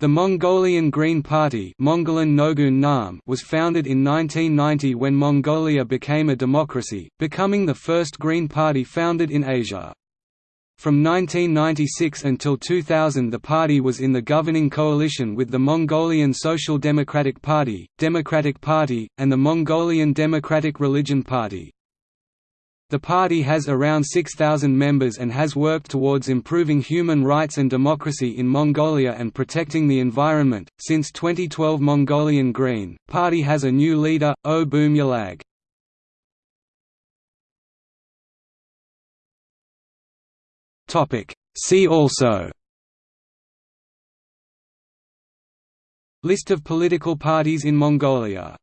The Mongolian Green Party was founded in 1990 when Mongolia became a democracy, becoming the first Green Party founded in Asia. From 1996 until 2000 the party was in the governing coalition with the Mongolian Social Democratic Party, Democratic Party, and the Mongolian Democratic Religion Party. The party has around 6,000 members and has worked towards improving human rights and democracy in Mongolia and protecting the environment. Since 2012, Mongolian Green Party has a new leader, O Boom Yalag. Topic. See also List of political parties in Mongolia